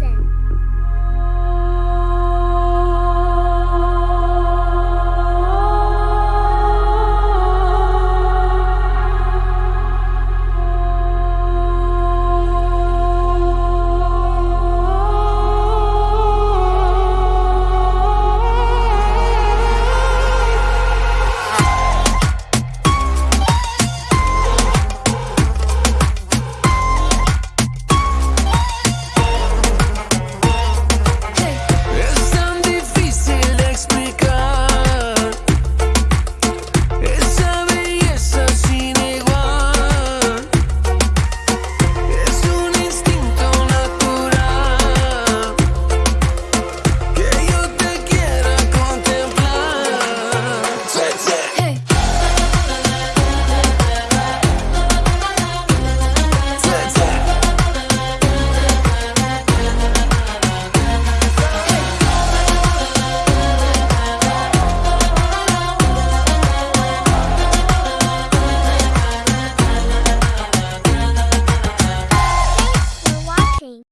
listen.